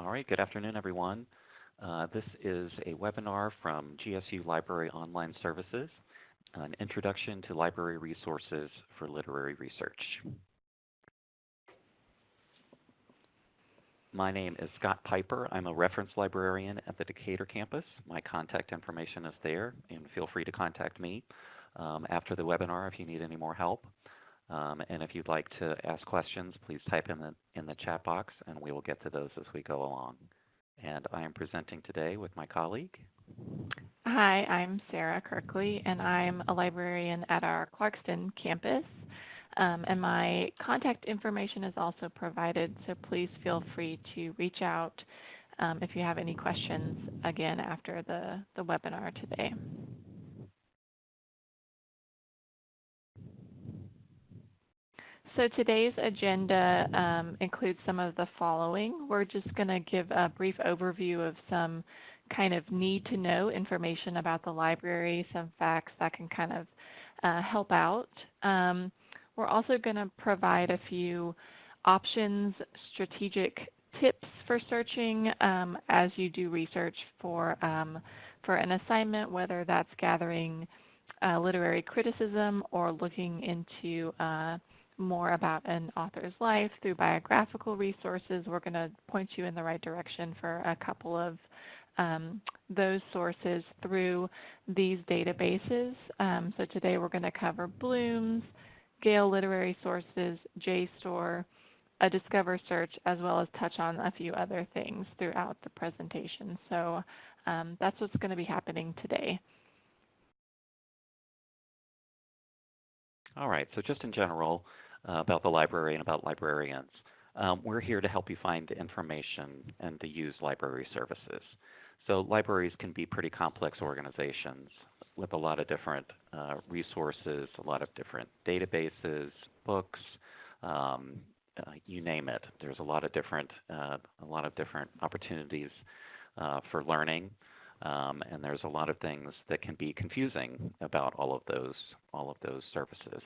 All right, good afternoon, everyone. Uh, this is a webinar from GSU Library Online Services, an introduction to library resources for literary research. My name is Scott Piper. I'm a reference librarian at the Decatur campus. My contact information is there, and feel free to contact me um, after the webinar if you need any more help. Um, and if you'd like to ask questions, please type in the, in the chat box, and we will get to those as we go along. And I am presenting today with my colleague. Hi, I'm Sarah Kirkley, and I'm a librarian at our Clarkston campus. Um, and my contact information is also provided, so please feel free to reach out um, if you have any questions again after the, the webinar today. So today's agenda um, includes some of the following. We're just going to give a brief overview of some kind of need to know information about the library, some facts that can kind of uh, help out. Um, we're also going to provide a few options, strategic tips for searching um, as you do research for um, for an assignment, whether that's gathering uh, literary criticism or looking into uh, more about an author's life through biographical resources, we're going to point you in the right direction for a couple of um, those sources through these databases. Um, so today we're going to cover Bloom's, Gale Literary Sources, JSTOR, a Discover search, as well as touch on a few other things throughout the presentation. So um, that's what's going to be happening today. All right, so just in general, uh, about the library and about librarians. Um, we're here to help you find information and to use library services. So libraries can be pretty complex organizations with a lot of different uh, resources, a lot of different databases, books, um, uh, you name it. There's a lot of different, uh, a lot of different opportunities uh, for learning, um, and there's a lot of things that can be confusing about all of those, all of those services.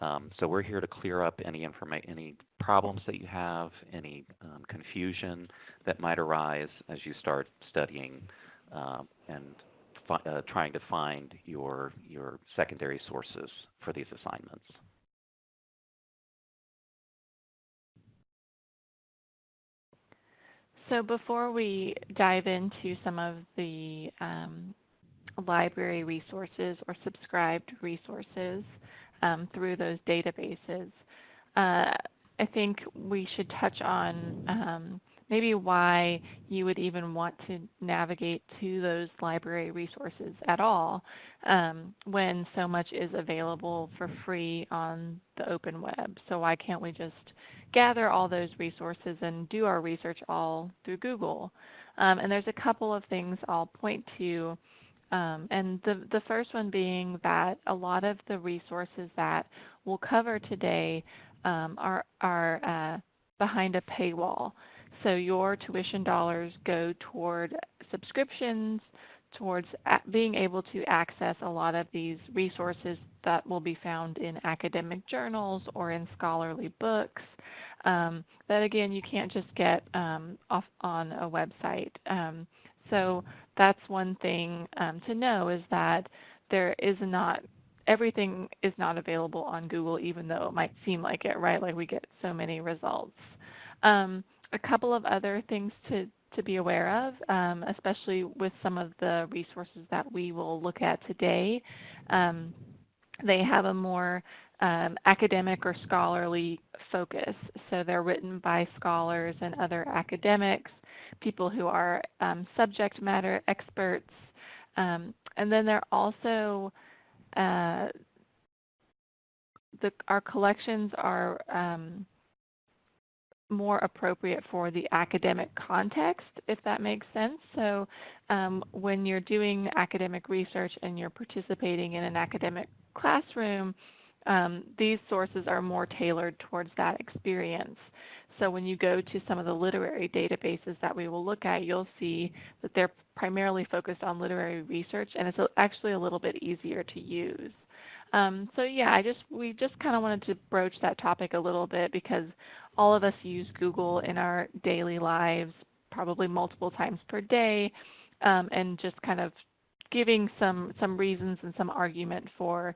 Um, so we're here to clear up any informa- any problems that you have, any um, confusion that might arise as you start studying uh, and fi- uh, trying to find your your secondary sources for these assignments. So before we dive into some of the um, library resources or subscribed resources, um, through those databases. Uh, I think we should touch on um, maybe why you would even want to navigate to those library resources at all um, when so much is available for free on the open web. So why can't we just gather all those resources and do our research all through Google? Um, and there's a couple of things I'll point to um, and the, the first one being that a lot of the resources that we'll cover today um, are, are uh, behind a paywall. So your tuition dollars go toward subscriptions, towards being able to access a lot of these resources that will be found in academic journals or in scholarly books. Um, that again, you can't just get um, off on a website. Um, so that's one thing um, to know is that there is not everything is not available on Google, even though it might seem like it, right? Like we get so many results. Um, a couple of other things to to be aware of, um, especially with some of the resources that we will look at today. Um, they have a more um, academic or scholarly focus. So they're written by scholars and other academics people who are um, subject matter experts. Um, and then there also uh, the, our collections are um, more appropriate for the academic context, if that makes sense. So um, when you're doing academic research and you're participating in an academic classroom, um, these sources are more tailored towards that experience. So when you go to some of the literary databases that we will look at, you'll see that they're primarily focused on literary research, and it's actually a little bit easier to use. Um, so yeah, I just we just kind of wanted to broach that topic a little bit because all of us use Google in our daily lives probably multiple times per day, um, and just kind of giving some some reasons and some argument for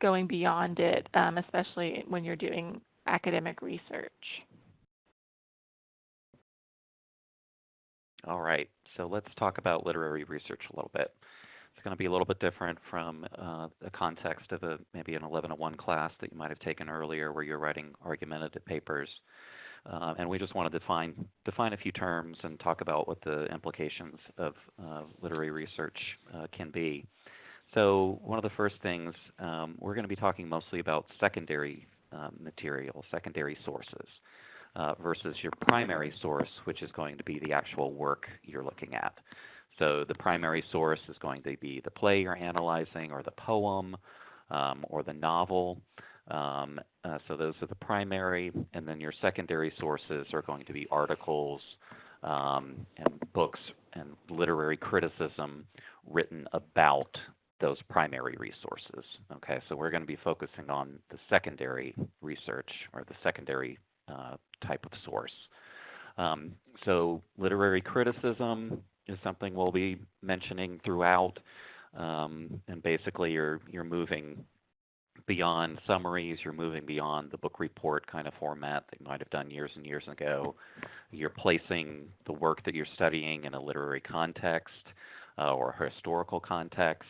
going beyond it, um, especially when you're doing academic research. All right, so let's talk about literary research a little bit. It's going to be a little bit different from uh, the context of a maybe an 1101 class that you might have taken earlier, where you're writing argumentative papers. Uh, and we just want to define define a few terms and talk about what the implications of uh, literary research uh, can be. So one of the first things um, we're going to be talking mostly about secondary um, material, secondary sources, uh, versus your primary source, which is going to be the actual work you're looking at. So the primary source is going to be the play you're analyzing, or the poem, um, or the novel. Um, uh, so those are the primary, and then your secondary sources are going to be articles um, and books and literary criticism written about those primary resources. Okay, so we're going to be focusing on the secondary research or the secondary uh, type of source. Um, so literary criticism is something we'll be mentioning throughout, um, and basically you're you're moving beyond summaries, you're moving beyond the book report kind of format that you might have done years and years ago. You're placing the work that you're studying in a literary context uh, or a historical context.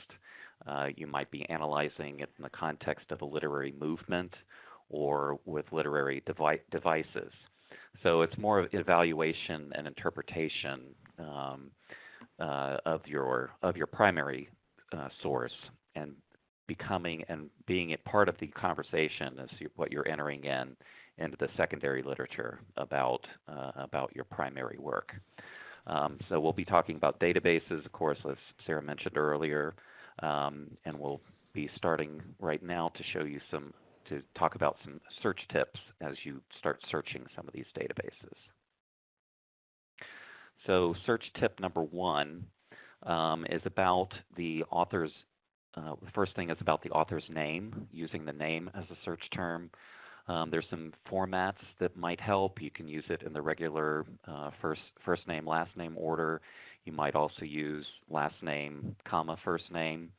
Uh, you might be analyzing it in the context of a literary movement or with literary devi- devices. So it's more of evaluation and interpretation um, uh, of your of your primary uh, source and becoming and being a part of the conversation is what you're entering in into the secondary literature about uh, about your primary work. Um, so we'll be talking about databases, of course, as Sarah mentioned earlier, um, and we'll be starting right now to show you some to talk about some search tips as you start searching some of these databases. So search tip number one um, is about the author's, uh, the first thing is about the author's name, using the name as a search term. Um, there's some formats that might help. You can use it in the regular uh, first first name last name order. You might also use last name comma first name.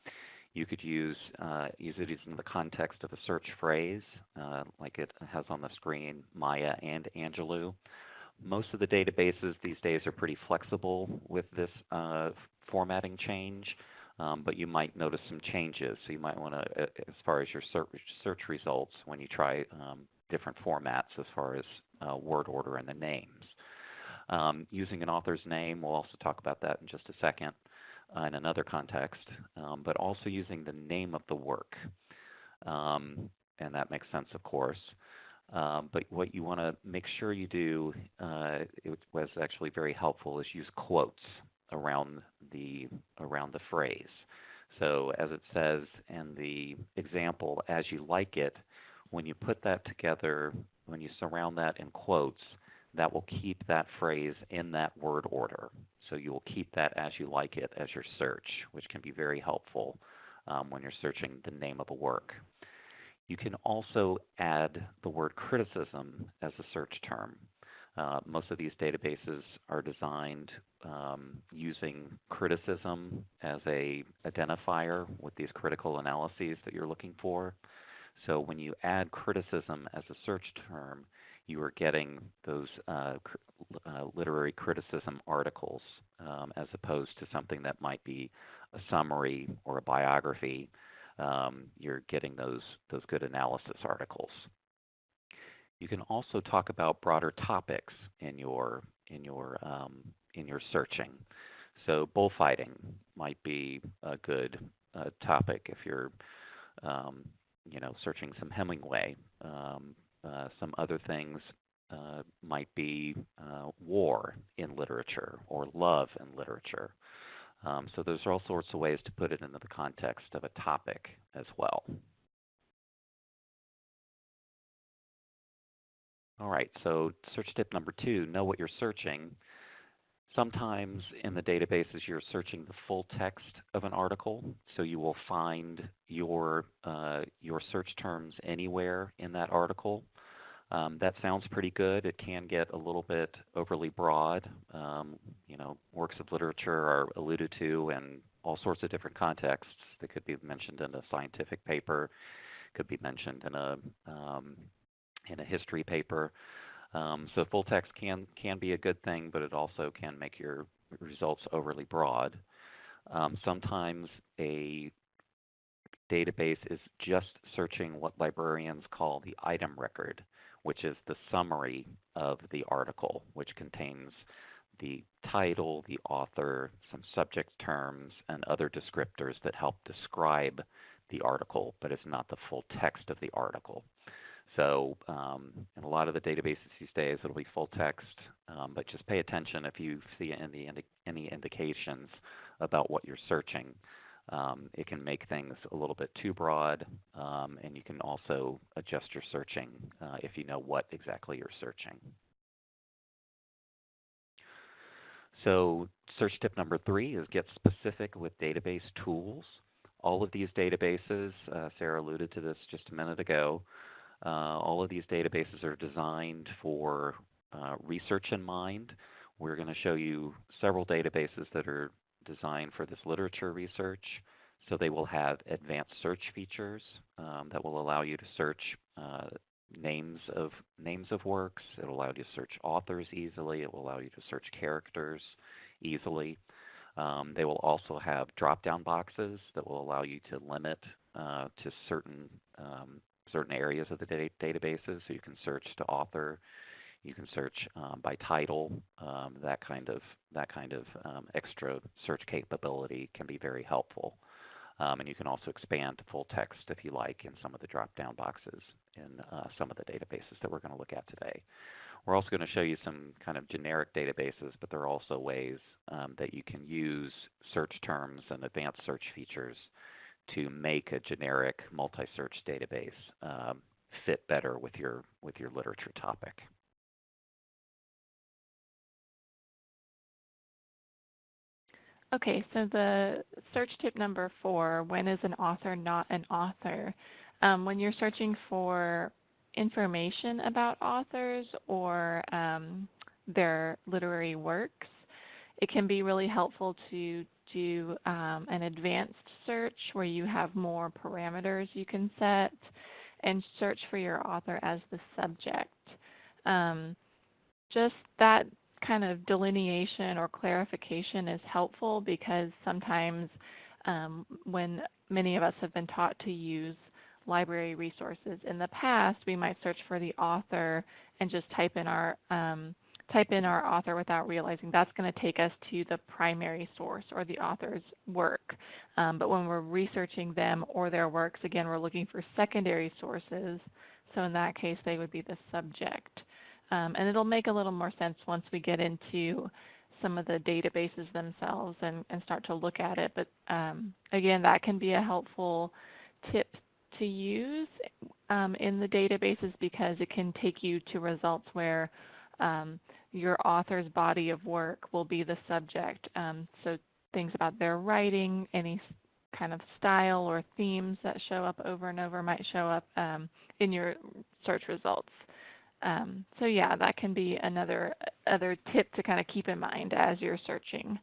You could use uh, use it in the context of a search phrase, uh, like it has on the screen, Maya and Angelou. Most of the databases these days are pretty flexible with this uh, formatting change, um, but you might notice some changes. So you might want to, uh, as far as your search, search results, when you try um, different formats as far as uh, word order and the names. Um, using an author's name, we'll also talk about that in just a second uh, in another context, um, but also using the name of the work. Um, and that makes sense, of course. Um, but what you want to make sure you do, uh, it was actually very helpful, is use quotes around the around the phrase. So as it says in the example, as you like it, when you put that together, when you surround that in quotes, that will keep that phrase in that word order. So you will keep that as you like it as your search, which can be very helpful um, when you're searching the name of a work. You can also add the word criticism as a search term. Uh, most of these databases are designed um, using criticism as a identifier with these critical analyses that you're looking for. So when you add criticism as a search term, you are getting those uh, uh, literary criticism articles um, as opposed to something that might be a summary or a biography. Um, you're getting those those good analysis articles. You can also talk about broader topics in your in your um, in your searching. So bullfighting might be a good uh, topic if you're um, you know searching some Hemingway. Uh, some other things uh, might be uh, war in literature or love in literature. Um, so there's all sorts of ways to put it into the context of a topic as well. All right, so search tip number two, know what you're searching. Sometimes in the databases you're searching the full text of an article, so you will find your uh, your search terms anywhere in that article. Um, that sounds pretty good. It can get a little bit overly broad. Um, you know, works of literature are alluded to in all sorts of different contexts. They could be mentioned in a scientific paper, could be mentioned in a um, in a history paper. Um, so full text can can be a good thing, but it also can make your results overly broad. Um, sometimes a database is just searching what librarians call the item record, which is the summary of the article, which contains the title, the author, some subject terms, and other descriptors that help describe the article, but it's not the full text of the article. So um, in a lot of the databases these days, it'll be full text, um, but just pay attention if you see any, any indications about what you're searching. Um, it can make things a little bit too broad, um, and you can also adjust your searching uh, if you know what exactly you're searching. So search tip number three is get specific with database tools. All of these databases, uh, Sarah alluded to this just a minute ago, uh, all of these databases are designed for uh, research in mind. We're going to show you several databases that are designed for this literature research. So they will have advanced search features um, that will allow you to search uh, names of names of works. It will allow you to search authors easily. It will allow you to search characters easily. Um, they will also have drop-down boxes that will allow you to limit uh, to certain um, certain areas of the data databases. So you can search to author, you can search um, by title. Um, that kind of that kind of um, extra search capability can be very helpful. Um, and you can also expand to full text if you like in some of the drop-down boxes in uh, some of the databases that we're going to look at today. We're also going to show you some kind of generic databases, but there are also ways um, that you can use search terms and advanced search features to make a generic multi-search database um, fit better with your with your literature topic. Okay, so the search tip number four, when is an author not an author? Um, when you're searching for information about authors or um, their literary works, it can be really helpful to do um, an advanced search where you have more parameters you can set and search for your author as the subject. Um, just that kind of delineation or clarification is helpful because sometimes um, when many of us have been taught to use library resources in the past, we might search for the author and just type in our um, type in our author without realizing that's going to take us to the primary source or the author's work. Um, but when we're researching them or their works, again, we're looking for secondary sources. So in that case, they would be the subject. Um, and it'll make a little more sense once we get into some of the databases themselves and, and start to look at it. But um, again, that can be a helpful tip to use um, in the databases because it can take you to results where um, your author's body of work will be the subject. Um, so things about their writing, any kind of style or themes that show up over and over might show up um, in your search results. Um, so yeah, that can be another other tip to kind of keep in mind as you're searching.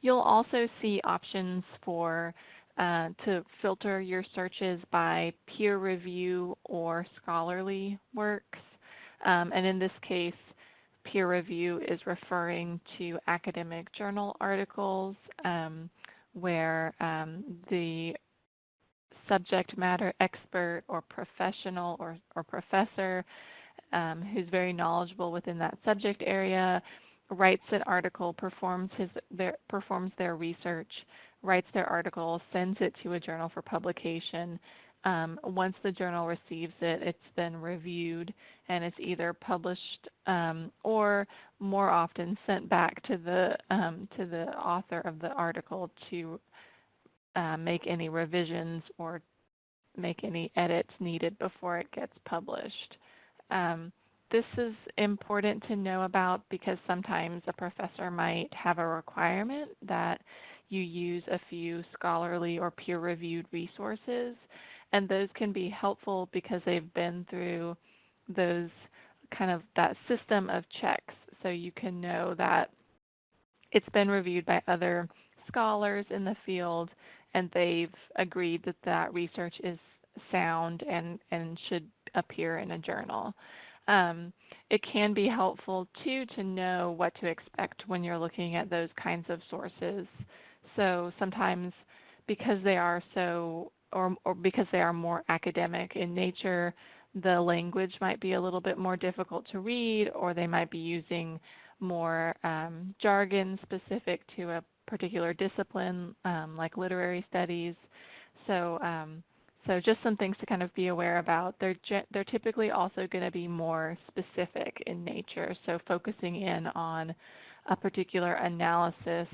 You'll also see options for uh, to filter your searches by peer review or scholarly works. Um, and in this case, peer review is referring to academic journal articles um, where um, the subject matter expert or professional or, or professor um, who's very knowledgeable within that subject area writes an article, performs his their, performs their research, writes their article, sends it to a journal for publication. Um, once the journal receives it, it's then reviewed and it's either published um, or more often sent back to the um, to the author of the article to uh, make any revisions or make any edits needed before it gets published. Um, this is important to know about because sometimes a professor might have a requirement that you use a few scholarly or peer reviewed resources. and those can be helpful because they've been through those kind of that system of checks. So you can know that it's been reviewed by other scholars in the field and they've agreed that that research is sound and, and should appear in a journal. Um, it can be helpful too to know what to expect when you're looking at those kinds of sources. So sometimes because they are so or, or because they are more academic in nature, the language might be a little bit more difficult to read, or they might be using more um, jargon specific to a particular discipline, um, like literary studies. So, um, so just some things to kind of be aware about. They're they're typically also going to be more specific in nature. So focusing in on a particular analysis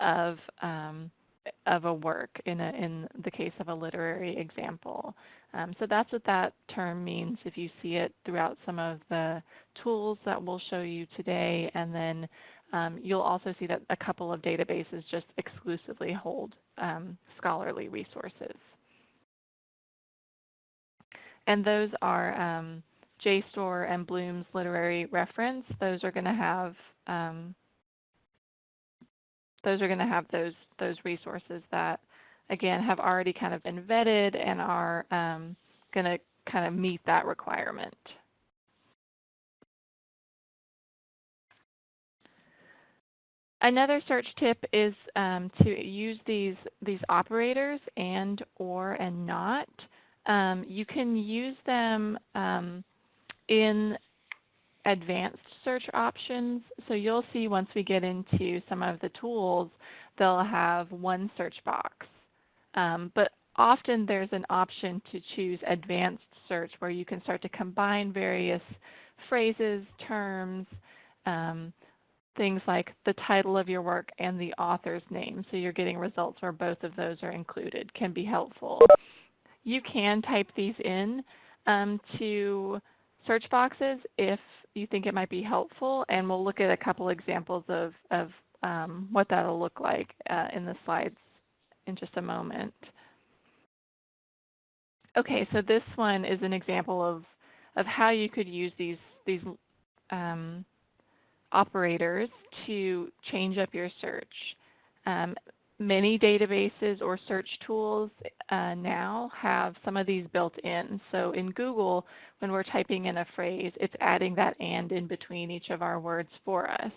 of um, of a work in a, in the case of a literary example. Um, so that's what that term means if you see it throughout some of the tools that we'll show you today. And then um, you'll also see that a couple of databases just exclusively hold um, scholarly resources. And those are um, JSTOR and Bloom's literary reference. Those are going to have um, those are going to have those those resources that again have already kind of been vetted and are um, going to kind of meet that requirement. Another search tip is um, to use these these operators and or and not. Um, you can use them um, in advanced search options. So you'll see once we get into some of the tools, they'll have one search box. Um, but often there's an option to choose advanced search where you can start to combine various phrases, terms, um, things like the title of your work and the author's name. So you're getting results where both of those are included, can be helpful. You can type these in um, to search boxes if you think it might be helpful, and we'll look at a couple examples of, of um, what that'll look like uh, in the slides in just a moment. Okay, so this one is an example of, of how you could use these, these um, operators to change up your search. Um, many databases or search tools uh, now have some of these built in. So in Google, when we're typing in a phrase, it's adding that and in between each of our words for us.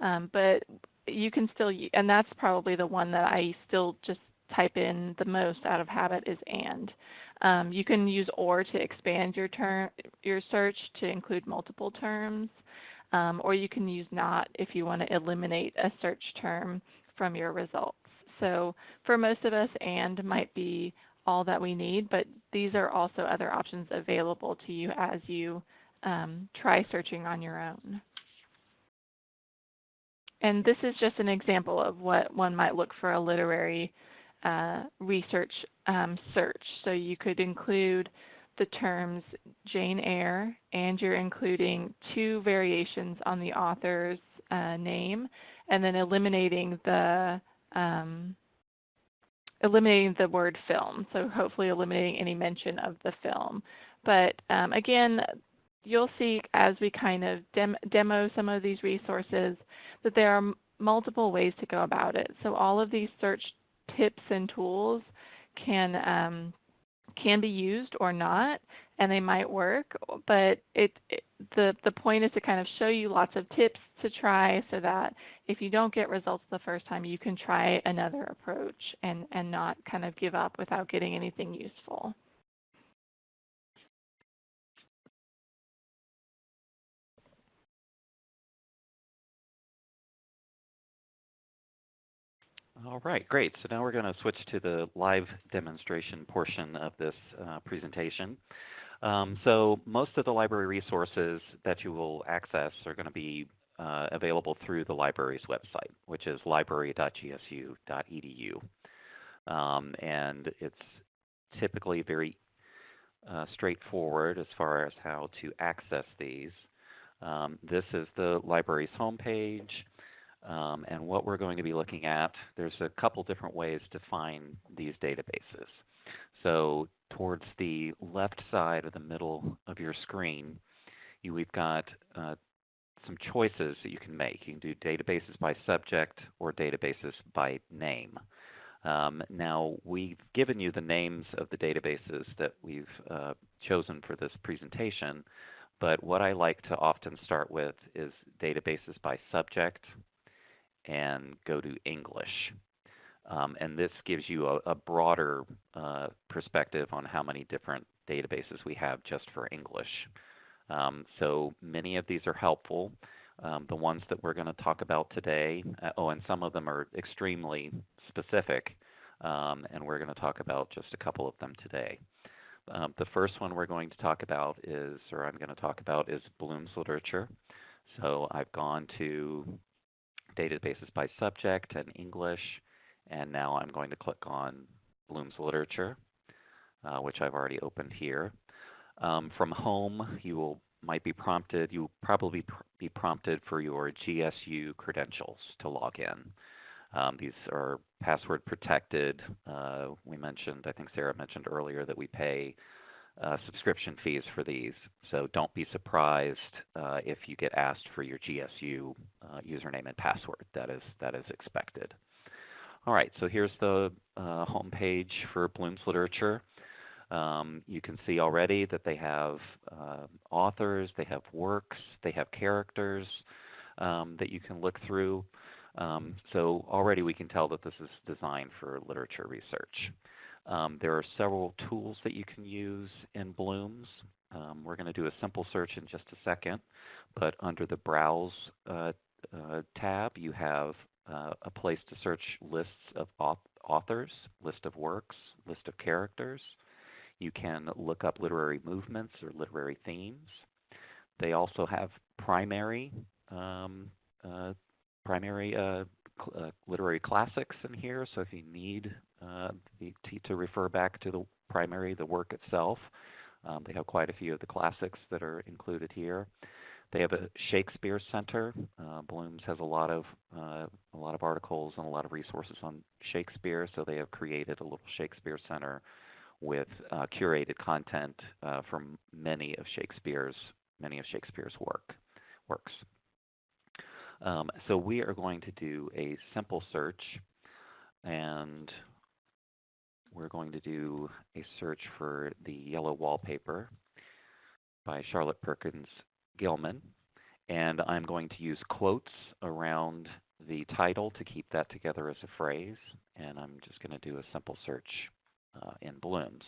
Um, but you can still, and that's probably the one that I still just type in the most out of habit is and. Um, you can use or to expand your term, your search to include multiple terms, um, or you can use not if you want to eliminate a search term from your results. So for most of us, and might be all that we need, but these are also other options available to you as you um, try searching on your own. And this is just an example of what one might look for a literary uh, research um, search. So you could include the terms Jane Eyre, and you're including two variations on the author's uh, name, and then eliminating the um, eliminating the word film, so hopefully eliminating any mention of the film. But um, again, you'll see as we kind of dem demo some of these resources that there are multiple ways to go about it. So all of these search tips and tools can um, can be used or not, and they might work. But it, it, the the point is to kind of show you lots of tips to try, so that if you don't get results the first time, you can try another approach and and not kind of give up without getting anything useful. All right, great. So now we're going to switch to the live demonstration portion of this uh, presentation. Um, so most of the library resources that you will access are going to be uh, available through the library's website, which is library.gsu.edu. Um, and it's typically very uh, straightforward as far as how to access these. Um, this is the library's homepage. Um, and what we're going to be looking at, there's a couple different ways to find these databases. So towards the left side of the middle of your screen, you, we've got uh, some choices that you can make. You can do databases by subject or databases by name. Um, now, we've given you the names of the databases that we've uh, chosen for this presentation, but what I like to often start with is databases by subject and go to English. Um, and this gives you a, a broader uh, perspective on how many different databases we have just for English. Um, so many of these are helpful. Um, the ones that we're going to talk about today, uh, oh, and some of them are extremely specific, um, and we're going to talk about just a couple of them today. Um, the first one we're going to talk about is, or I'm going to talk about, is Bloom's literature. So I've gone to databases by subject and English, and now I'm going to click on Bloom's literature, uh, which I've already opened here. Um, from home, you will might be prompted, you will probably pr be prompted for your GSU credentials to log in. Um, these are password protected. Uh, we mentioned, I think Sarah mentioned earlier that we pay uh, subscription fees for these. So don't be surprised uh, if you get asked for your GSU uh, username and password. That is that is expected. All right, so here's the uh, home page for Bloom's Literature. Um, you can see already that they have uh, authors, they have works, they have characters um, that you can look through. Um, so already we can tell that this is designed for literature research. Um, there are several tools that you can use in Bloom's. Um, we're going to do a simple search in just a second, but under the Browse uh, uh, tab, you have uh, a place to search lists of authors, list of works, list of characters. You can look up literary movements or literary themes. They also have primary um, uh, primary uh, uh, literary classics in here. So if you need uh, to refer back to the primary, the work itself, um, they have quite a few of the classics that are included here. They have a Shakespeare Center. Uh, Bloom's has a lot of uh, a lot of articles and a lot of resources on Shakespeare, so they have created a little Shakespeare Center with uh, curated content uh, from many of Shakespeare's many of Shakespeare's work works. Um, so we are going to do a simple search and we're going to do a search for the yellow wallpaper by Charlotte Perkins Gilman. And I'm going to use quotes around the title to keep that together as a phrase. And I'm just going to do a simple search uh, in Bloom's.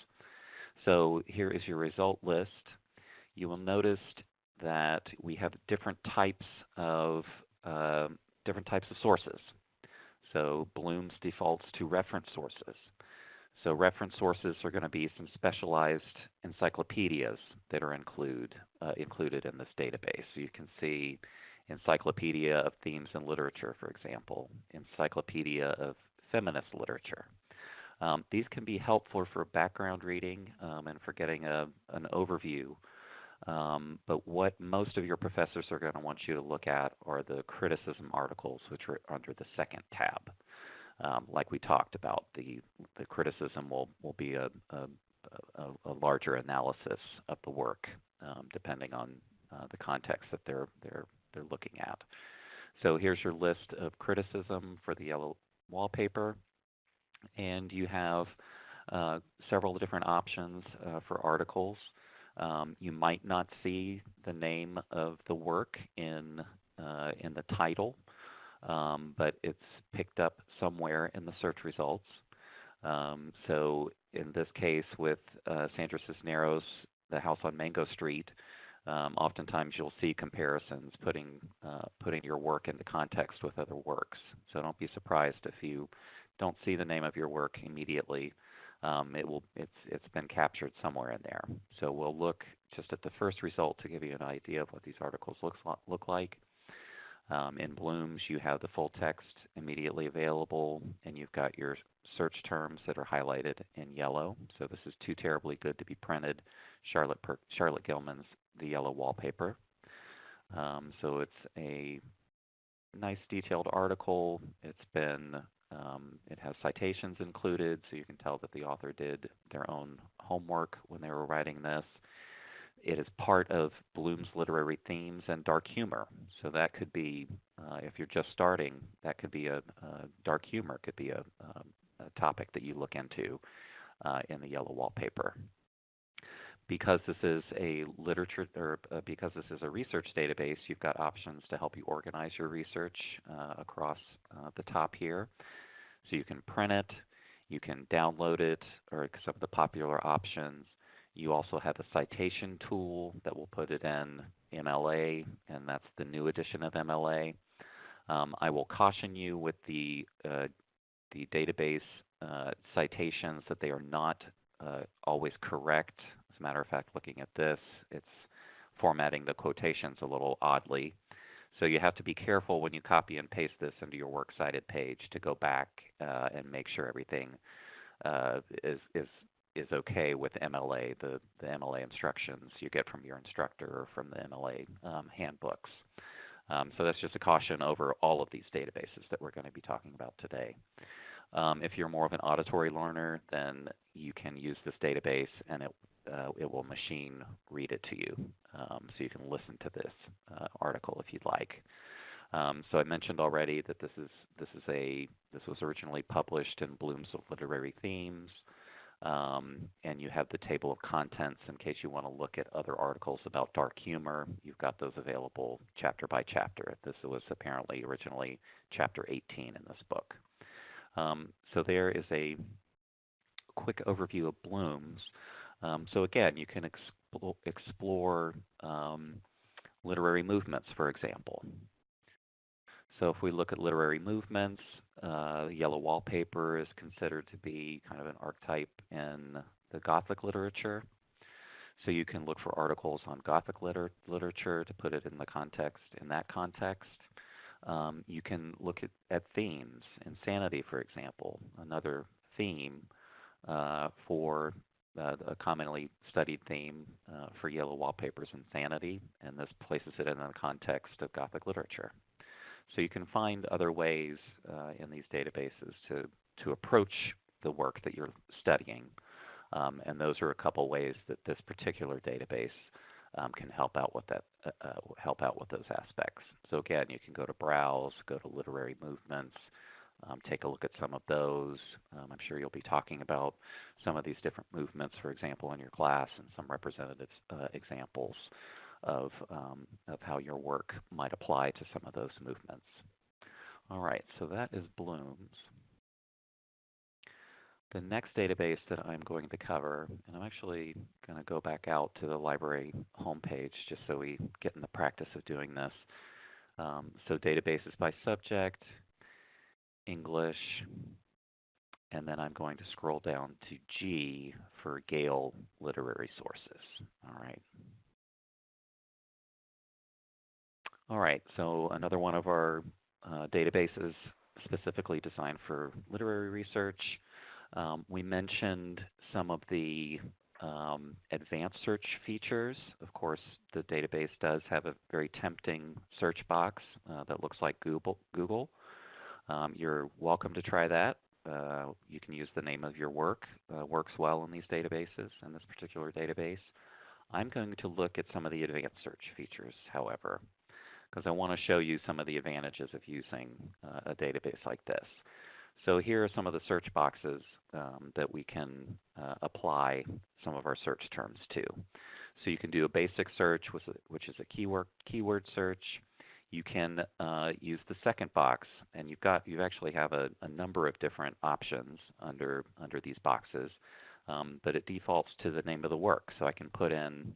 So here is your result list. You will notice that we have different types of uh, different types of sources. So Bloom's defaults to reference sources. So reference sources are going to be some specialized encyclopedias that are include, uh, included in this database. So you can see Encyclopedia of Themes in Literature, for example, Encyclopedia of Feminist Literature. Um, these can be helpful for background reading um, and for getting a, an overview um, but what most of your professors are going to want you to look at are the criticism articles, which are under the second tab. Um, like we talked about, the the criticism will will be a a, a, larger analysis of the work, um, depending on uh, the context that they're they're they're looking at. So here's your list of criticism for the yellow wallpaper, and you have uh, several different options uh, for articles. Um, you might not see the name of the work in uh, in the title, um, but it's picked up somewhere in the search results. Um, so in this case, with uh, Sandra Cisneros, The House on Mango Street, um, oftentimes you'll see comparisons putting uh, putting your work into context with other works. So don't be surprised if you don't see the name of your work immediately um, it will it's it's been captured somewhere in there. So we'll look just at the first result to give you an idea of what these articles looks look like. Um, in Bloom's, you have the full text immediately available, and you've got your search terms that are highlighted in yellow. So this is too terribly good to be printed. Charlotte per- Charlotte Gilman's The Yellow Wallpaper. Um, so it's a nice detailed article. It's been Um, it has citations included, so you can tell that the author did their own homework when they were writing this. It is part of Bloom's literary themes and dark humor. So that could be, uh, if you're just starting, that could be a, a dark humor could be a, um, a, topic that you look into uh, in the yellow wallpaper. Because this is a literature, or uh, because this is a research database, you've got options to help you organize your research uh, across uh, the top here. So you can print it, you can download it, or some of the popular options. You also have a citation tool that will put it in MLA, and that's the new edition of MLA. Um, I will caution you with the uh, the database uh, citations that they are not uh, always correct. As a matter of fact, looking at this, it's formatting the quotations a little oddly. So you have to be careful when you copy and paste this into your works cited page to go back uh, and make sure everything uh, is is is okay with MLA, the, the MLA instructions you get from your instructor or from the MLA um, handbooks. Um, so that's just a caution over all of these databases that we're going to be talking about today. Um, if you're more of an auditory learner, then you can use this database and it uh, it will machine read it to you, um, so you can listen to this uh, article if you'd like. Um, so I mentioned already that this is this is a this was originally published in Bloom's Literary Themes. Um, and you have the table of contents in case you want to look at other articles about dark humor. You've got those available chapter by chapter. This was apparently originally chapter 18 in this book. Um, so there is a quick overview of Bloom's. Um, so again, you can explore, explore um, literary movements, for example. So if we look at literary movements, uh, yellow wallpaper is considered to be kind of an archetype in the Gothic literature. So you can look for articles on Gothic liter- literature to put it in the context, in that context. Um, you can look at, at themes, insanity, for example, another theme uh, for uh, a commonly studied theme uh, for yellow wallpapers, insanity, and this places it in the context of Gothic literature. So you can find other ways uh, in these databases to, to approach the work that you're studying. Um, and those are a couple ways that this particular database um, can help out with that, uh, uh, help out with those aspects. So again, you can go to browse, go to literary movements, um, take a look at some of those. Um, I'm sure you'll be talking about some of these different movements, for example, in your class, and some representative uh, examples of, um, of how your work might apply to some of those movements. All right, so that is Bloom's. The next database that I'm going to cover, and I'm actually going to go back out to the library homepage just so we get in the practice of doing this. Um, so databases by subject, English, and then I'm going to scroll down to G for Gale literary sources. All right. All right, so another one of our uh, databases specifically designed for literary research. Um, we mentioned some of the um, advanced search features. Of course, the database does have a very tempting search box uh, that looks like Google. Google. Um, you're welcome to try that. Uh, you can use the name of your work. Uh, works well in these databases, in this particular database. I'm going to look at some of the advanced search features, however because I want to show you some of the advantages of using uh, a database like this. So here are some of the search boxes um, that we can uh, apply some of our search terms to. So you can do a basic search, which is a keyword keyword search. You can uh, use the second box, and you've got you actually have a, a number of different options under under these boxes, um, but it defaults to the name of the work. So I can put in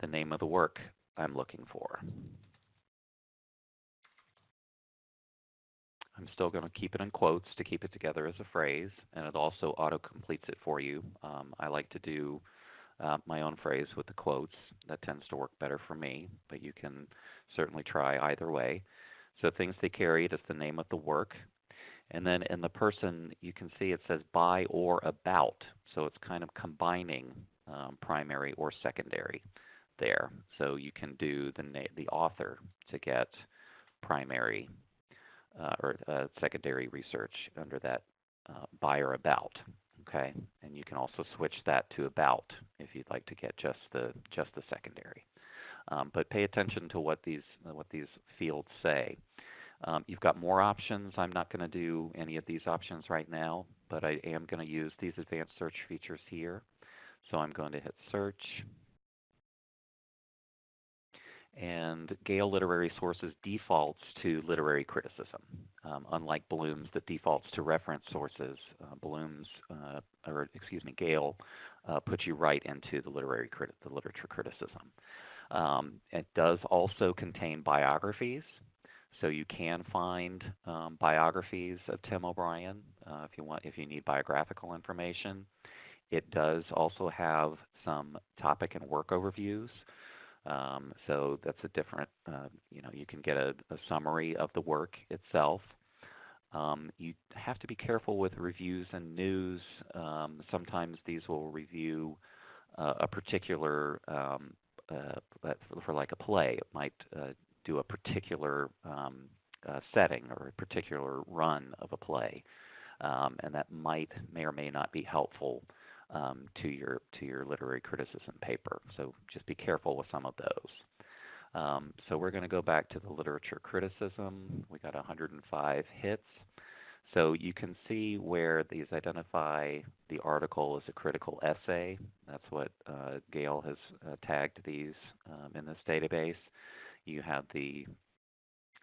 the name of the work I'm looking for. I'm still going to keep it in quotes to keep it together as a phrase, and it also auto completes it for you. Um, I like to do uh, my own phrase with the quotes. That tends to work better for me, but you can certainly try either way. So things they carried is the name of the work. And then in the person, you can see it says by or about. So it's kind of combining um, primary or secondary there. So you can do the na- the author to get primary uh, or uh, secondary research under that uh, by or about. Okay, and you can also switch that to about if you'd like to get just the just the secondary. Um, but pay attention to what these what these fields say. Um, you've got more options. I'm not going to do any of these options right now, but I am going to use these advanced search features here. So I'm going to hit search. And Gale Literary Sources defaults to literary criticism, um, unlike Bloom's that defaults to reference sources. Uh, Bloom's, uh, or excuse me, Gale uh, puts you right into the literary the literature criticism. Um, it does also contain biographies, so you can find um, biographies of Tim O'Brien uh, if you want, if you need biographical information. It does also have some topic and work overviews. Um, so that's a different, uh, you know, you can get a, a, summary of the work itself. Um, you have to be careful with reviews and news. Um, sometimes these will review uh, a particular, um, uh, for like a play, it might uh, do a particular um, uh, setting or a particular run of a play, um, and that might may or may not be helpful um, to your to your literary criticism paper. So just be careful with some of those. Um, so we're going to go back to the literature criticism. We got 105 hits. So you can see where these identify the article as a critical essay. That's what uh, Gale has uh, tagged these um, in this database. You have the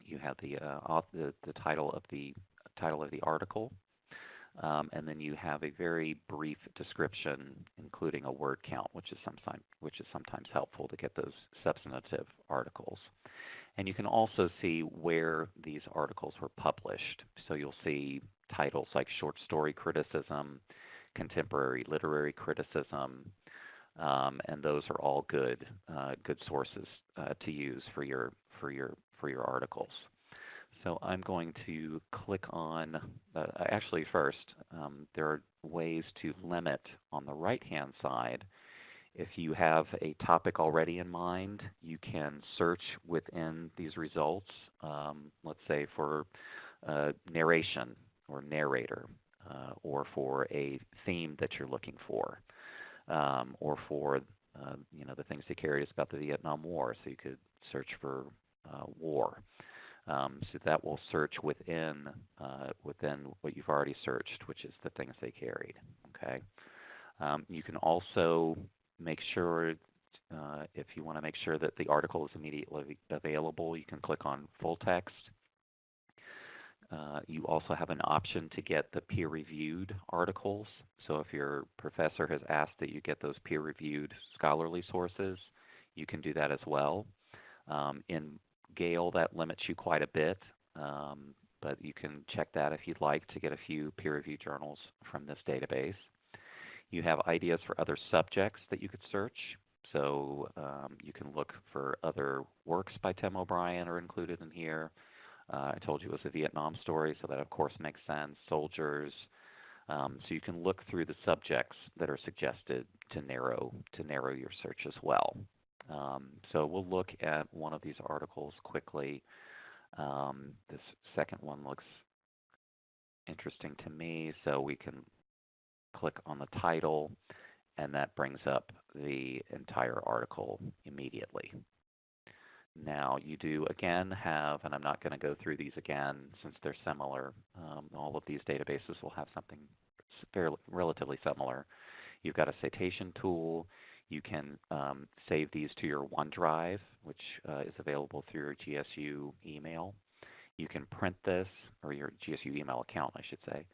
you have the, uh, the the title of the title of the article, um, and then you have a very brief description, including a word count, which is sometimes which is sometimes helpful to get those substantive articles. And you can also see where these articles were published. So you'll see titles like short story criticism, contemporary literary criticism, um, and those are all good uh, good sources uh, to use for your for your for your articles. So I'm going to click on, uh, actually first, um, there are ways to limit on the right-hand side. If you have a topic already in mind, you can search within these results, um, let's say for uh, narration or narrator, uh, or for a theme that you're looking for, um, or for uh, you know the things they carried us about the Vietnam War. So you could search for uh, war. Um, so that will search within uh, within what you've already searched, which is the things they carried. Okay. Um, you can also make sure uh, if you want to make sure that the article is immediately available, you can click on full text. Uh, you also have an option to get the peer-reviewed articles. So if your professor has asked that you get those peer-reviewed scholarly sources, you can do that as well. Um, in Gale, that limits you quite a bit, um, but you can check that if you'd like to get a few peer-reviewed journals from this database. You have ideas for other subjects that you could search. So um, you can look for other works by Tim O'Brien are included in here. Uh, I told you it was a Vietnam story, so that of course makes sense. Soldiers. Um, so you can look through the subjects that are suggested to narrow to narrow your search as well. Um, so we'll look at one of these articles quickly. Um, this second one looks interesting to me, so we can click on the title, and that brings up the entire article immediately. Now you do again have, and I'm not going to go through these again since they're similar. Um, all of these databases will have something fairly, relatively similar. You've got a citation tool. You can um, save these to your OneDrive, which uh, is available through your GSU email. You can print this, or your GSU email account, I should say.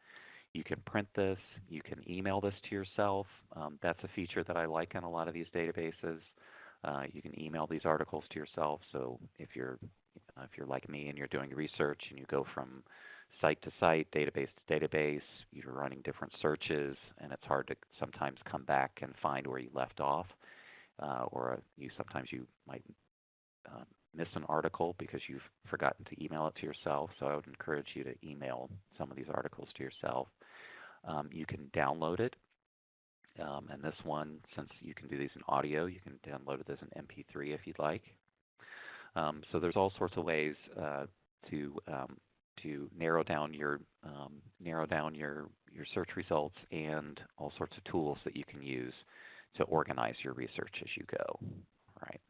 You can print this. You can email this to yourself. Um, that's a feature that I like in a lot of these databases. Uh, you can email these articles to yourself. So if you're if you're like me and you're doing research and you go from site to site, database to database. You're running different searches, and it's hard to sometimes come back and find where you left off. Uh, or you sometimes you might uh, miss an article because you've forgotten to email it to yourself. So I would encourage you to email some of these articles to yourself. Um, you can download it. Um, and this one, since you can do these in audio, you can download it as an MP3 if you'd like. Um, so there's all sorts of ways uh, to um, to narrow down your um, narrow down your your search results and all sorts of tools that you can use to organize your research as you go. All right.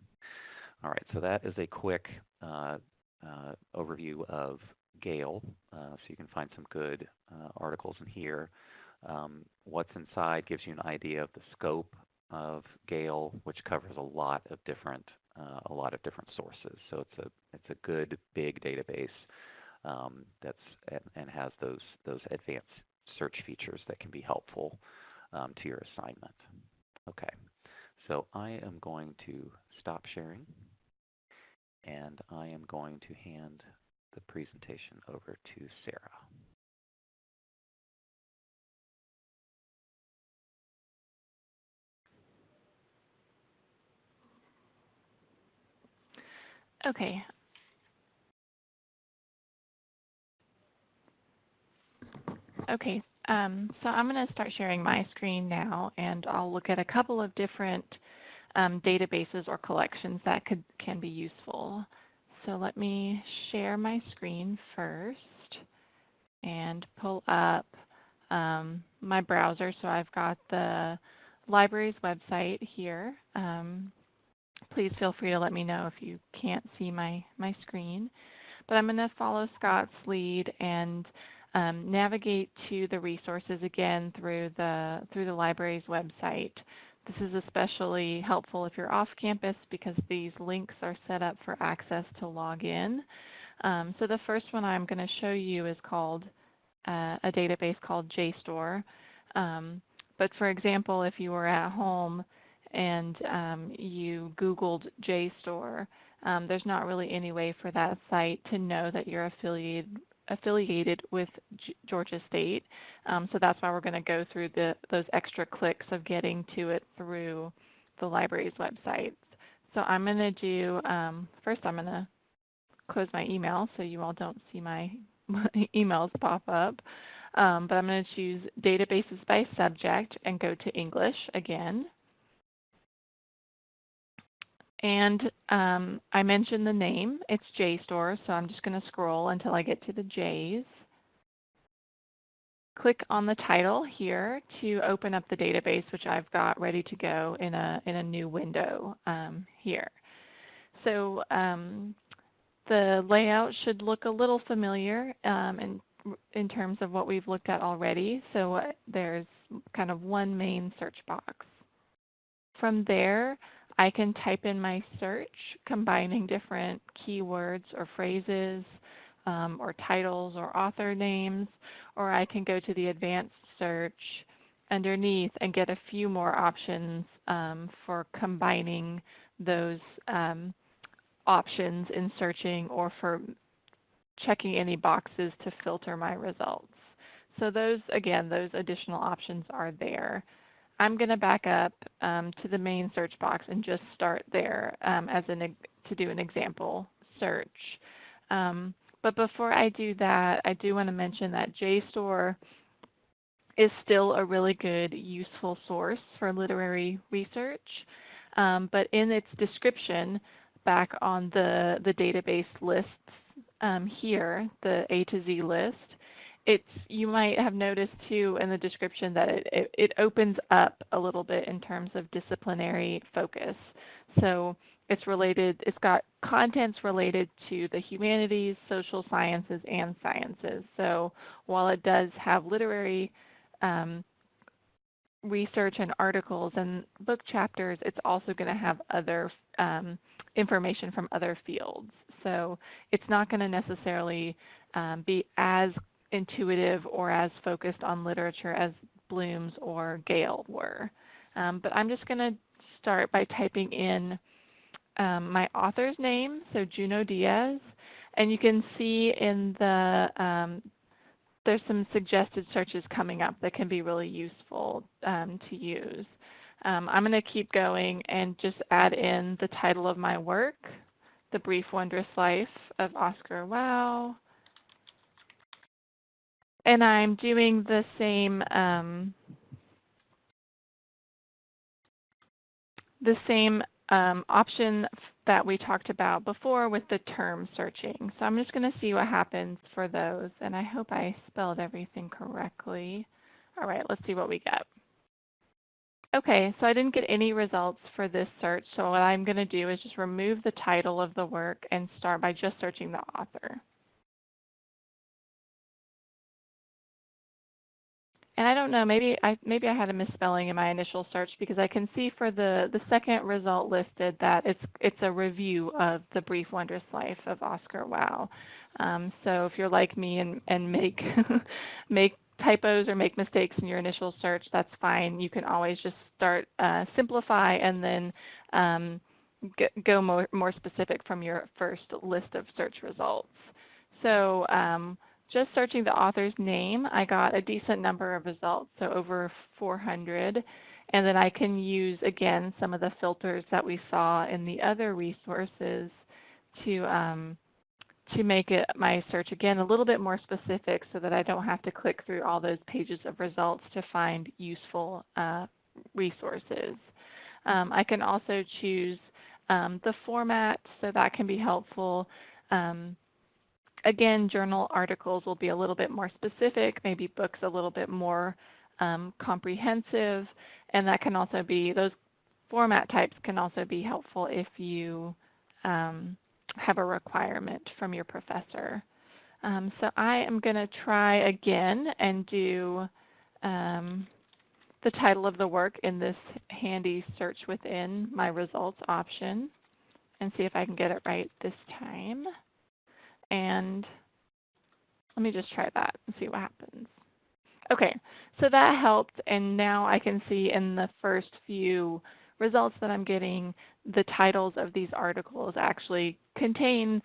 All right. So that is a quick uh, uh, overview of Gale. Uh, so you can find some good uh, articles in here. Um, what's inside gives you an idea of the scope of Gale, which covers a lot of different uh, a lot of different sources. So it's a it's a good big database um, that's and, has those those advanced search features that can be helpful um, to your assignment. Okay, so I am going to stop sharing, and I am going to hand the presentation over to Sarah. Okay. Okay, um, so I'm going to start sharing my screen now, and I'll look at a couple of different um, databases or collections that could can be useful. So let me share my screen first and pull up um, my browser. So I've got the library's website here. Um, please feel free to let me know if you can't see my, my screen. But I'm going to follow Scott's lead and um, navigate to the resources again through the through the library's website. This is especially helpful if you're off campus because these links are set up for access to log in. Um, so the first one I'm going to show you is called uh, a database called JSTOR. Um, but for example, if you were at home and um, you Googled JSTOR, um, there's not really any way for that site to know that you're affiliated affiliated with G Georgia State. Um, so that's why we're going to go through the, those extra clicks of getting to it through the library's website. So I'm going to do, um, first I'm going to close my email so you all don't see my, emails pop up. Um, but I'm going to choose databases by subject and go to English again. And um, I mentioned the name. It's JSTOR, so I'm just going to scroll until I get to the J's. Click on the title here to open up the database, which I've got ready to go in a, in a new window um, here. So um, the layout should look a little familiar um, in, in terms of what we've looked at already. So uh, there's kind of one main search box. From there, I can type in my search, combining different keywords or phrases um, or titles or author names, or I can go to the advanced search underneath and get a few more options um, for combining those um, options in searching or for checking any boxes to filter my results. So those, again, those additional options are there. I'm going to back up um, to the main search box and just start there um, as an to do an example search. Um, but before I do that, I do want to mention that JSTOR is still a really good, useful source for literary research. Um, but in its description, back on the, the database lists um, here, the A to Z list, it's you might have noticed too in the description that it, it, it, opens up a little bit in terms of disciplinary focus. So it's related, it's got contents related to the humanities, social sciences, and sciences. So while it does have literary um, research and articles and book chapters, it's also going to have other um, information from other fields. So it's not going to necessarily um, be as intuitive or as focused on literature as Bloom's or Gale were. Um, but I'm just going to start by typing in um, my author's name, so Junot Diaz, and you can see in the um, there's some suggested searches coming up that can be really useful um, to use. Um, I'm going to keep going and just add in the title of my work, The Brief Wondrous Life of Oscar Wao, and I'm doing the same um, the same um, option that we talked about before with the term searching. So I'm just going to see what happens for those, and I hope I spelled everything correctly. All right, let's see what we get. Okay, so I didn't get any results for this search, so what I'm going to do is just remove the title of the work and start by just searching the author. And I don't know, maybe I maybe I had a misspelling in my initial search because I can see for the the second result listed that it's it's a review of the brief wondrous life of Oscar Wao. Um, so if you're like me and and make make typos or make mistakes in your initial search, that's fine. You can always just start uh, simplify and then um, go more, more specific from your first list of search results. So um, just searching the author's name, I got a decent number of results, so over 400. And then I can use, again, some of the filters that we saw in the other resources to um, to make it my search again a little bit more specific so that I don't have to click through all those pages of results to find useful uh, resources. Um, I can also choose um, the format, so that can be helpful. Um, again, journal articles will be a little bit more specific, maybe books a little bit more um, comprehensive, and that can also be, those format types can also be helpful if you um, have a requirement from your professor. Um, so I am going to try again and do um, the title of the work in this handy search within my results option and see if I can get it right this time. And let me just try that and see what happens. Okay, so that helped, and now I can see in the first few results that I'm getting, the titles of these articles actually contain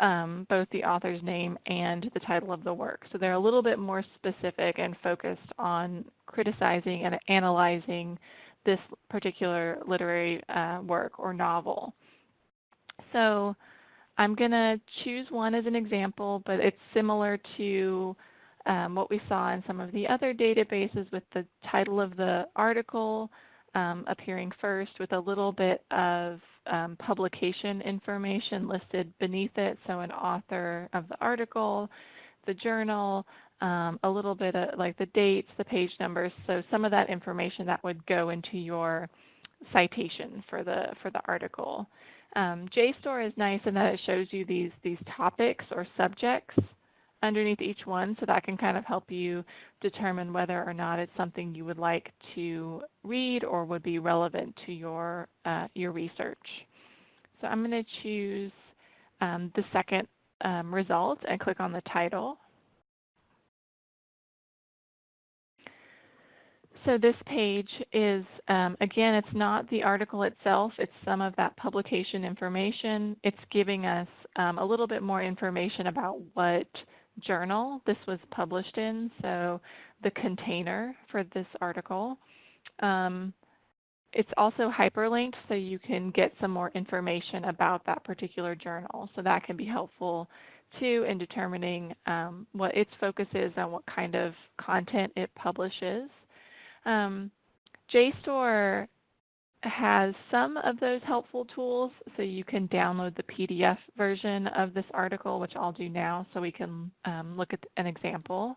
um, both the author's name and the title of the work. So they're a little bit more specific and focused on criticizing and analyzing this particular literary uh, work or novel. So I'm going to choose one as an example, but it's similar to um, what we saw in some of the other databases with the title of the article, um, appearing first with a little bit of um, publication information listed beneath it, so an author of the article, the journal, um, a little bit of like the dates, the page numbers, so some of that information that would go into your citation for the for the article. Um, JSTOR is nice in that it shows you these these topics or subjects underneath each one so that can kind of help you determine whether or not it's something you would like to read or would be relevant to your uh, your research. So I'm going to choose um, the second um, result and click on the title. So this page is, um, again, it's not the article itself, it's some of that publication information. It's giving us um, a little bit more information about what journal this was published in, so the container for this article. Um, it's also hyperlinked so you can get some more information about that particular journal. So that can be helpful too in determining um, what its focus is and what kind of content it publishes. Um, JSTOR has some of those helpful tools. So you can download the PDF version of this article, which I'll do now so we can um, look at an example.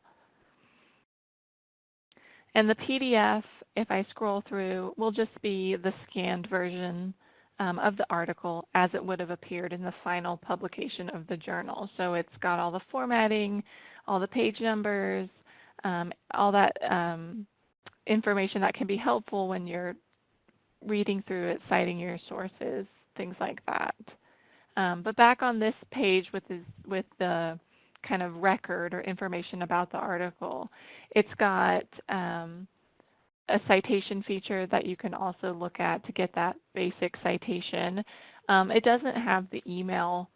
And the PDF, if I scroll through, will just be the scanned version um, of the article as it would have appeared in the final publication of the journal. So it's got all the formatting, all the page numbers, um, all that um, information that can be helpful when you're reading through it, citing your sources, things like that. Um, but back on this page with with the kind of record or information about the article, it's got um, a citation feature that you can also look at to get that basic citation. Um, it doesn't have the email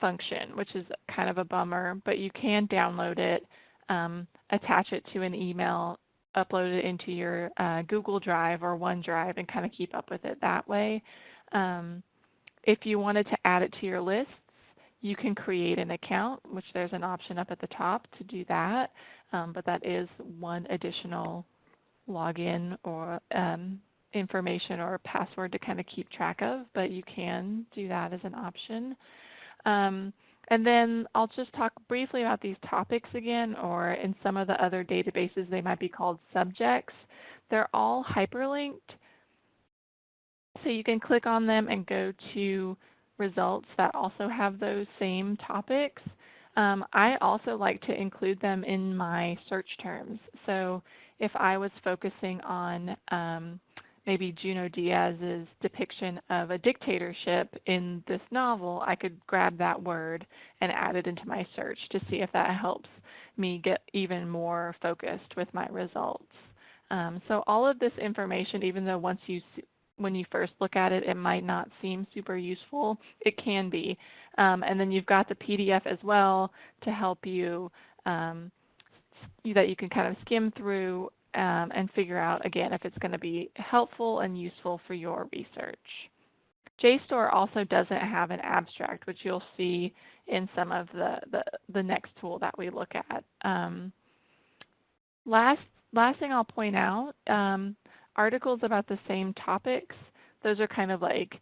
function, which is kind of a bummer, but you can download it, um, attach it to an email, upload it into your uh, Google Drive or OneDrive and kind of keep up with it that way. Um, if you wanted to add it to your lists, you can create an account, which there's an option up at the top to do that, um, but that is one additional login or um, information or password to kind of keep track of, but you can do that as an option. And then I'll just talk briefly about these topics again, or in some of the other databases, they might be called subjects. They're all hyperlinked. So you can click on them and go to results that also have those same topics. Um, I also like to include them in my search terms. So if I was focusing on um, maybe Junot Diaz's depiction of a dictatorship in this novel, I could grab that word and add it into my search to see if that helps me get even more focused with my results. Um, so all of this information, even though once you when you first look at it, it might not seem super useful. It can be. Um, and then you've got the PDF as well to help you um, that you can kind of skim through um, and figure out, again, if it's going to be helpful and useful for your research. JSTOR also doesn't have an abstract, which you'll see in some of the, the, the next tool that we look at. Um, last, last thing I'll point out, um, articles about the same topics, those are kind of like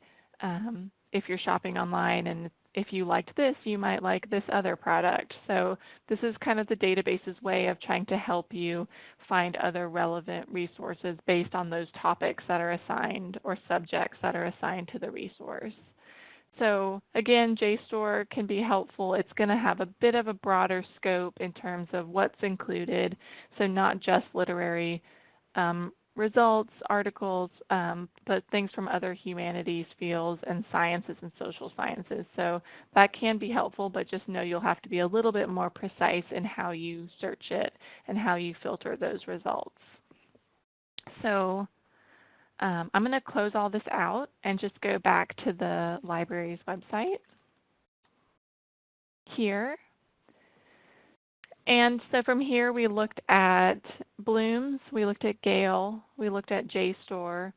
um, if you're shopping online and if you liked this, you might like this other product. So this is kind of the database's way of trying to help you find other relevant resources based on those topics that are assigned or subjects that are assigned to the resource. So again, JSTOR can be helpful. It's going to have a bit of a broader scope in terms of what's included, so not just literary um, results, articles, um, but things from other humanities fields and sciences and social sciences. So that can be helpful, but just know you'll have to be a little bit more precise in how you search it and how you filter those results. So um, I'm going to close all this out and just go back to the library's website. Here, and so from here we looked at Bloom's, we looked at Gale, we looked at JSTOR,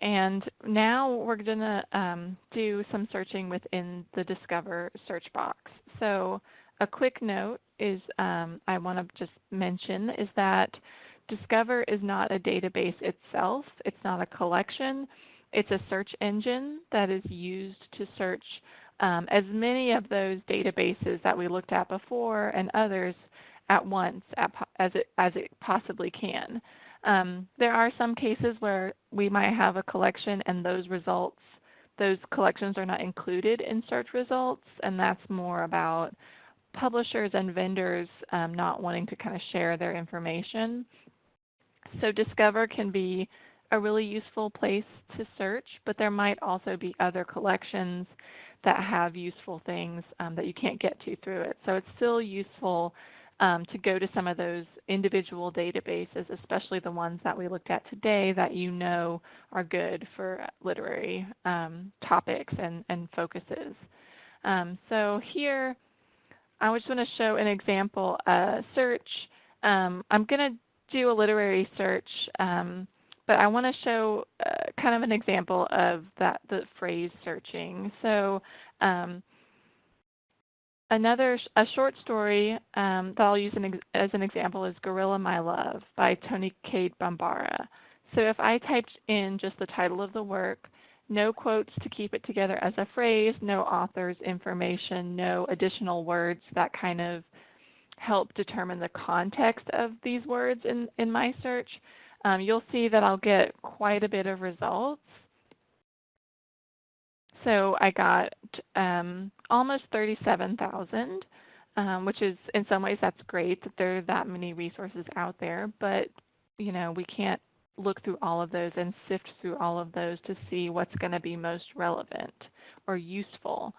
and now we're going to um, do some searching within the Discover search box. So a quick note is um, I want to just mention is that Discover is not a database itself. It's not a collection. It's a search engine that is used to search um, as many of those databases that we looked at before and others at once as it as it possibly can. Um, there are some cases where we might have a collection and those results, those collections are not included in search results, and that's more about publishers and vendors um, not wanting to kind of share their information. So Discover can be a really useful place to search, but there might also be other collections that have useful things um, that you can't get to through it. So it's still useful um, to go to some of those individual databases, especially the ones that we looked at today that you know are good for literary um, topics and, and focuses. Um, so here, I just want to show an example uh, search. Um, I'm going to do a literary search, um, but I want to show uh, kind of an example of that the phrase searching. So um, Another a short story um, that I'll use an as an example is "Gorilla My Love" by Toni Cade Bambara. So if I typed in just the title of the work, no quotes to keep it together as a phrase, no author's information, no additional words that kind of help determine the context of these words in, in my search, um, you'll see that I'll get quite a bit of results. So I got um, almost 37,000, um, which is in some ways that's great that there are that many resources out there, but you know we can't look through all of those and sift through all of those to see what's going to be most relevant or useful.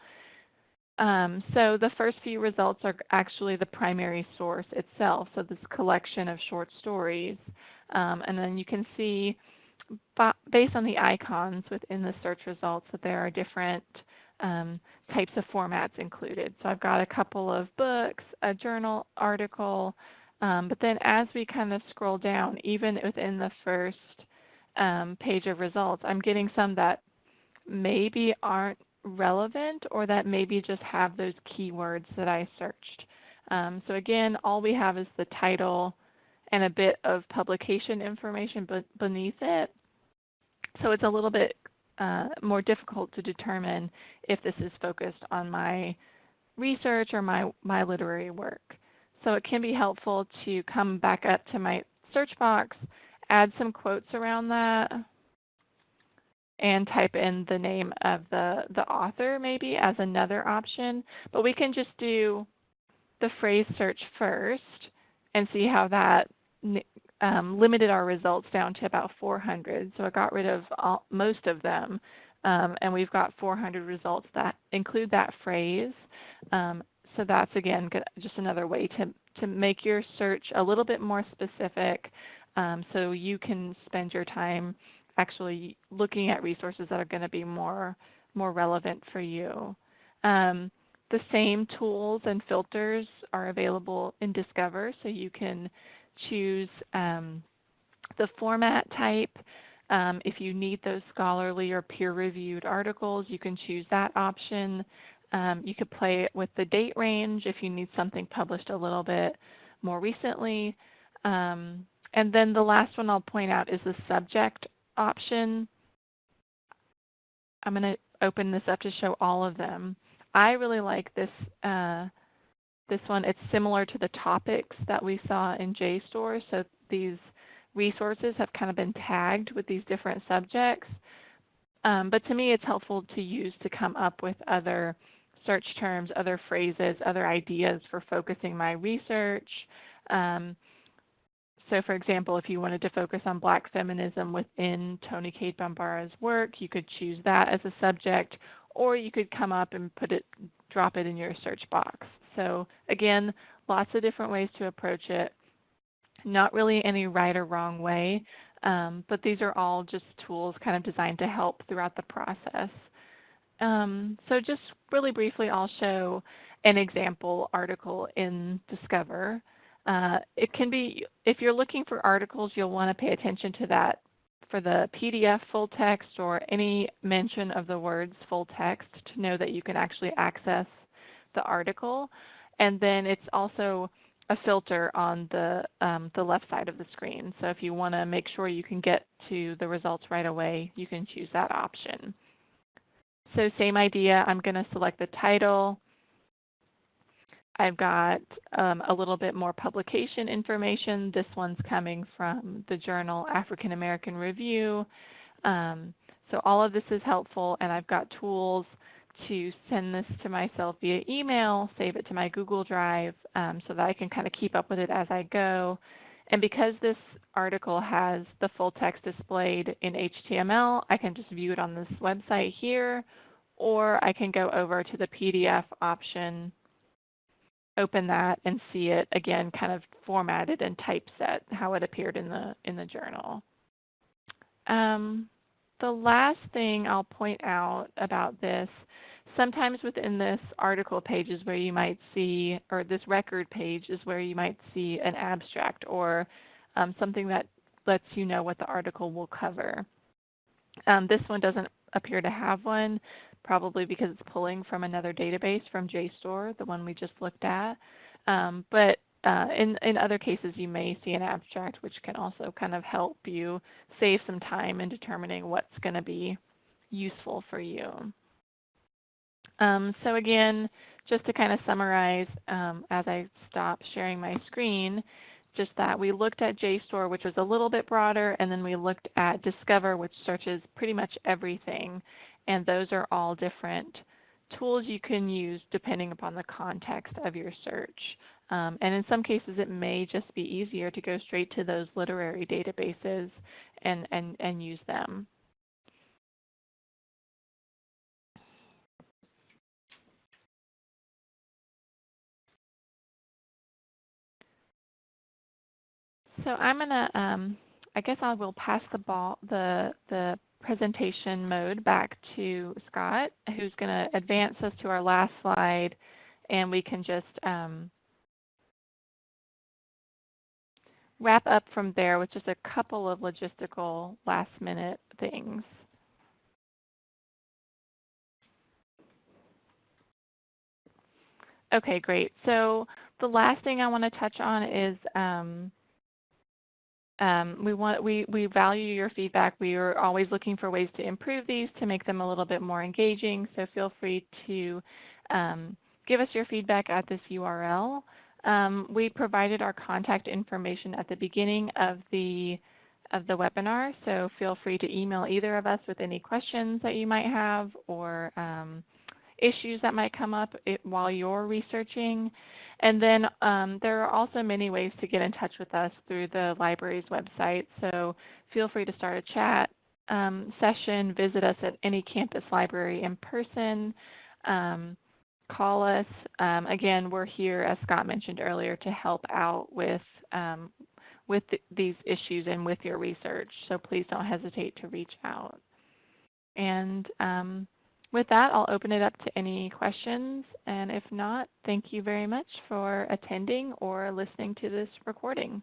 Um, so the first few results are actually the primary source itself, so this collection of short stories. Um, and then you can see based on the icons within the search results that there are different um, types of formats included. So I've got a couple of books, a journal article, um, but then as we kind of scroll down, even within the first um, page of results, I'm getting some that maybe aren't relevant or that maybe just have those keywords that I searched. Um, so again, all we have is the title and a bit of publication information beneath it. So it's a little bit uh, more difficult to determine if this is focused on my research or my, my literary work. So it can be helpful to come back up to my search box, add some quotes around that, and type in the name of the, the author maybe as another option. But we can just do the phrase search first and see how that um, limited our results down to about 400. So I got rid of all, most of them, um, and we've got 400 results that include that phrase. Um, so that's again just another way to to make your search a little bit more specific, um, so you can spend your time actually looking at resources that are going to be more more relevant for you. Um, the same tools and filters are available in Discover, so you can choose um, the format type. Um, if you need those scholarly or peer-reviewed articles, you can choose that option. Um, you could play it with the date range if you need something published a little bit more recently. Um, and then the last one I'll point out is the subject option. I'm going to open this up to show all of them. I really like this uh, this one. It's similar to the topics that we saw in JSTOR. So these resources have kind of been tagged with these different subjects. Um, but to me, it's helpful to use to come up with other search terms, other phrases, other ideas for focusing my research. Um, so for example, if you wanted to focus on black feminism within Toni Cade Bambara's work, you could choose that as a subject, or you could come up and put it, drop it in your search box. So again, lots of different ways to approach it. Not really any right or wrong way, um, but these are all just tools kind of designed to help throughout the process. Um, so just really briefly, I'll show an example article in Discover. Uh, it can be, if you're looking for articles, you'll want to pay attention to that for the PDF full text or any mention of the words full text to know that you can actually access the article. And then it's also a filter on the, um, the left side of the screen. So if you want to make sure you can get to the results right away, you can choose that option. So same idea, I'm going to select the title. I've got um, a little bit more publication information. This one's coming from the journal African American Review. Um, so all of this is helpful, and I've got tools to send this to myself via email, save it to my Google Drive um, so that I can kind of keep up with it as I go. And because this article has the full text displayed in HTML, I can just view it on this website here, or I can go over to the PDF option, open that, and see it again kind of formatted and typeset, how it appeared in the, in the journal. Um, the last thing I'll point out about this sometimes within this article page is where you might see, or this record page is where you might see an abstract or um, something that lets you know what the article will cover. Um, this one doesn't appear to have one, probably because it's pulling from another database from JSTOR, the one we just looked at. Um, but uh, in, in other cases, you may see an abstract, which can also kind of help you save some time in determining what's going to be useful for you. Um, so again, just to kind of summarize um, as I stop sharing my screen, just that we looked at JSTOR, which was a little bit broader, and then we looked at Discover, which searches pretty much everything. And those are all different tools you can use depending upon the context of your search. Um, and in some cases, it may just be easier to go straight to those literary databases and, and, and use them. So I'm gonna, um, I guess I will pass the ball, the the presentation mode back to Scott, who's going to advance us to our last slide, and we can just um, wrap up from there with just a couple of logistical last minute things. Okay, great. So the last thing I want to touch on is um, um, we want we we value your feedback. We are always looking for ways to improve these to make them a little bit more engaging. So feel free to um, give us your feedback at this URL. Um, we provided our contact information at the beginning of the of the webinar, so feel free to email either of us with any questions that you might have or um, issues that might come up while you're researching. And then um, there are also many ways to get in touch with us through the library's website. So feel free to start a chat um, session, visit us at any campus library in person, um, call us. Um, again, we're here, as Scott mentioned earlier, to help out with um, with th these issues and with your research. So please don't hesitate to reach out. And um, with that, I'll open it up to any questions. And if not, thank you very much for attending or listening to this recording.